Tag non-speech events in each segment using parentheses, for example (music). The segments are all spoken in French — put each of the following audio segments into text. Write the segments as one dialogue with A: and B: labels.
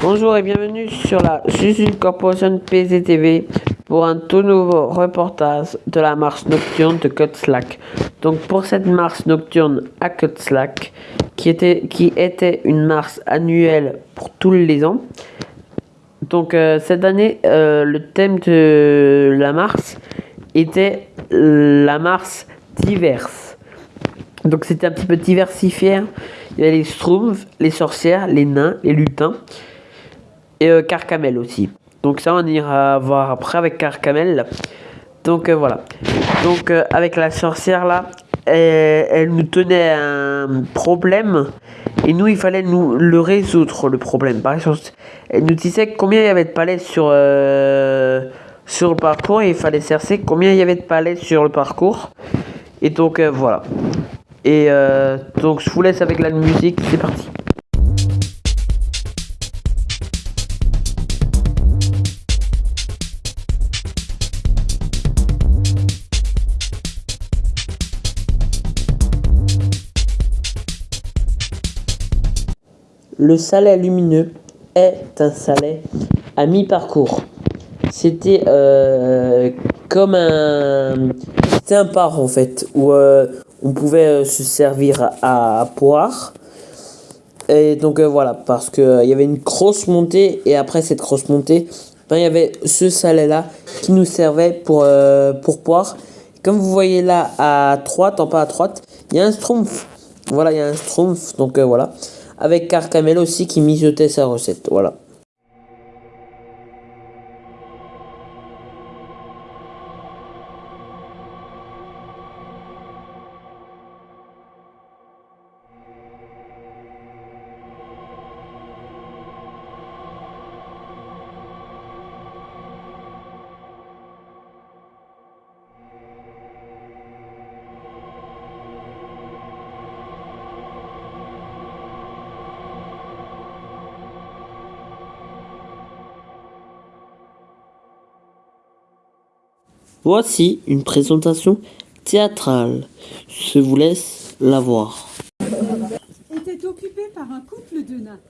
A: Bonjour et bienvenue sur la Suzu Corporation PZTV pour un tout nouveau reportage de la marche nocturne de Cutzlack. Donc pour cette marche nocturne à Cutzlack, qui était, qui était une marche annuelle pour tous les ans. Donc euh, cette année, euh, le thème de la marche était la marche diverse. Donc c'était un petit peu diversifié. Il y avait les Schtroumpfs, les sorcières, les nains, les lutins et euh, Carcamel aussi. Donc ça on ira voir après avec Carcamel. Donc voilà. Donc avec la sorcière là, elle, nous tenait un problème et nous il fallait nous le résoudre le problème. Par exemple, elle nous disait combien il y avait de palais sur sur le parcours et il fallait chercher combien il y avait de palais sur le parcours. Et donc voilà. Et donc je vous laisse avec la musique, c'est parti. Le salet lumineux est un salet à mi-parcours. C'était euh, comme un, c'était un par en fait où euh, on pouvait euh, se servir à, boire. Et donc voilà, parce qu'il il y avait une grosse montée et après cette grosse montée, ben, il y avait ce salet là qui nous servait pour pour boire. Comme vous voyez là à droite, en pas à droite, il y a un schtroumpf. Voilà, il y a un schtroumpf, donc voilà avec Carcamel aussi qui mijotait sa recette. Voilà. Voici une présentation théâtrale. Je vous laisse la voir.
B: Était occupé par un couple de nains.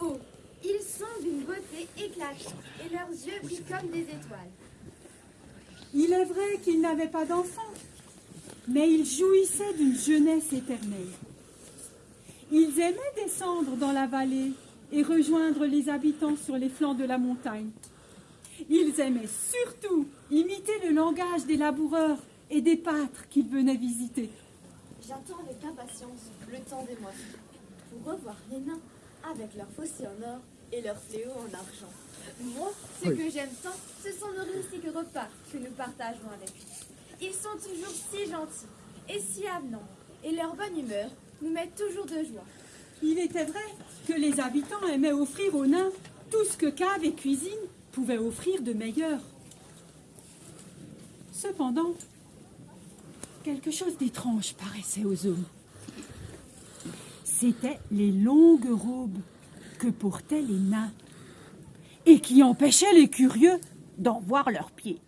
C: Oh, ils sont d'une beauté éclatante et leurs yeux brillent comme des étoiles.
B: Il est vrai qu'ils n'avaient pas d'enfants, mais ils jouissaient d'une jeunesse éternelle. Ils aimaient descendre dans la vallée et rejoindre les habitants sur les flancs de la montagne. Ils aimaient surtout imiter le langage des laboureurs et des pâtres qu'ils venaient visiter.
C: J'attends avec impatience le temps des moissons pour revoir les nains avec leurs fossiles en or et leurs fléaux en argent. Moi, ce que j'aime tant, ce sont nos rustiques repas que nous partageons avec eux. Ils sont toujours si gentils et si avenants, et leur bonne humeur nous met toujours de joie.
B: Il était vrai que les habitants aimaient offrir aux nains tout ce que cave et cuisine pouvait offrir de meilleur. Cependant, quelque chose d'étrange paraissait aux hommes. C'étaient les longues robes que portaient les nains et qui empêchaient les curieux d'en voir leurs pieds.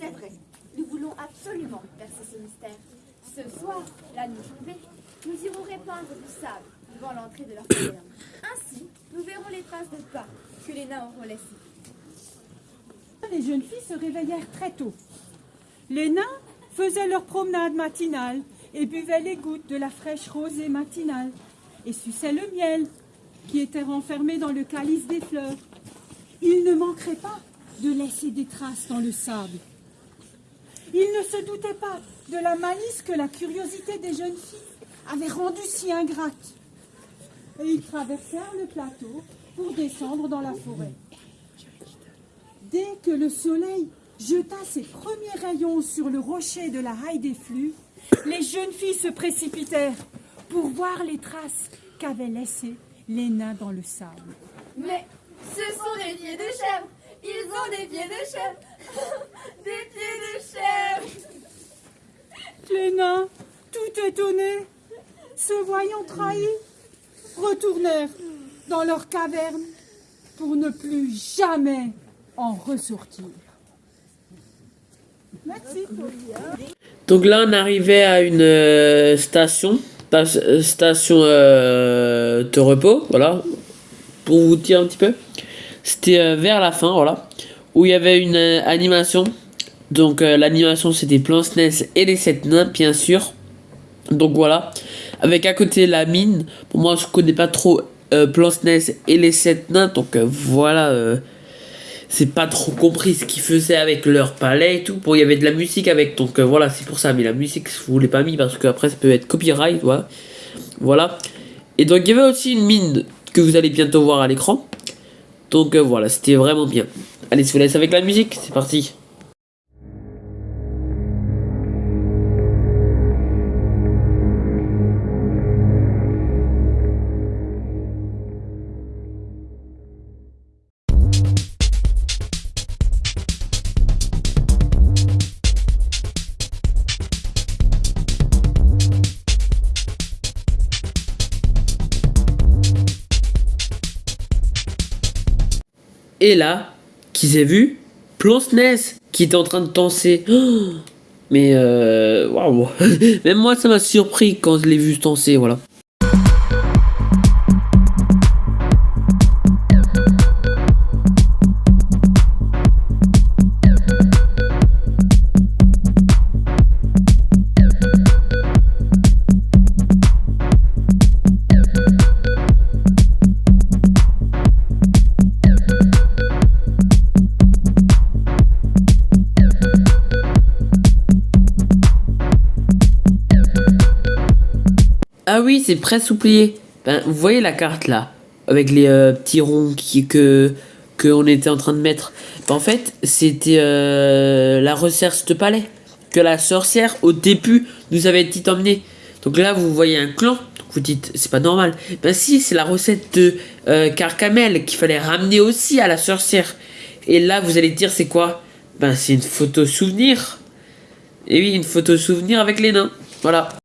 C: C'est vrai, nous voulons absolument percer ce mystère. Ce soir, la nuit tombée, nous irons répandre du sable devant l'entrée de leur caverne. Ainsi, nous verrons les traces de pas que les nains auront laissées
B: les jeunes filles se réveillèrent très tôt. Les nains faisaient leur promenade matinale et buvaient les gouttes de la fraîche rosée matinale et suçaient le miel qui était renfermé dans le calice des fleurs. Ils ne manqueraient pas de laisser des traces dans le sable. Ils ne se doutaient pas de la malice que la curiosité des jeunes filles avait rendue si ingrate. Et ils traversèrent le plateau pour descendre dans la forêt. Dès que le soleil jeta ses premiers rayons sur le rocher de la haie des flux, les jeunes filles se précipitèrent pour voir les traces qu'avaient laissées les nains dans le sable.
C: Mais ce sont des pieds de chèvre. Ils ont des pieds de chèvre. (laughs) Des pieds de chèvre.
B: Les nains, tout étonnés, se voyant trahis, retournèrent dans leur caverne pour ne plus jamais en ressortir.
A: Donc là, on arrivait à une euh, station, ta- euh, station euh, de repos, voilà, pour vous dire un petit peu. C'était vers la fin, voilà, où il y avait une animation. Donc l'animation, c'était Plan SNES et les sept nains, bien sûr. Donc voilà, avec à côté la mine. Pour moi, je connais pas trop Plan SNES et les sept nains, donc voilà. C'est pas trop compris ce qu'ils faisaient avec leur palais et tout. Bon, il y avait de la musique avec, donc euh, voilà, c'est pour ça. Mais la musique, je vous l'ai pas mis parce qu'après, ça peut être copyright, voilà. Voilà. Et donc, il y avait aussi une mine que vous allez bientôt voir à l'écran. Donc euh, voilà, c'était vraiment bien. Allez, je vous laisse avec la musique, c'est parti. Et là, qui s'est vu? Plan SNES qui était en train de danser. Oh (gasps) mais euh, waouh, (laughs) même moi ça m'a surpris quand je l'ai vu danser, voilà. Ah oui, c'est presque oublié. Ben, vous voyez la carte là, avec les euh, petits ronds qui, que qu'on était en train de mettre. En fait, c'était euh, la recherche de palais que la sorcière au début nous avait dit emmener. Donc là, vous voyez un clan. Vous dites, c'est pas normal. Ben si, c'est la recette de euh, Carcamel qu'il fallait ramener aussi à la sorcière. Et là, vous allez dire, c'est quoi? Ben c'est une photo souvenir. Et oui, une photo souvenir avec les nains. Voilà.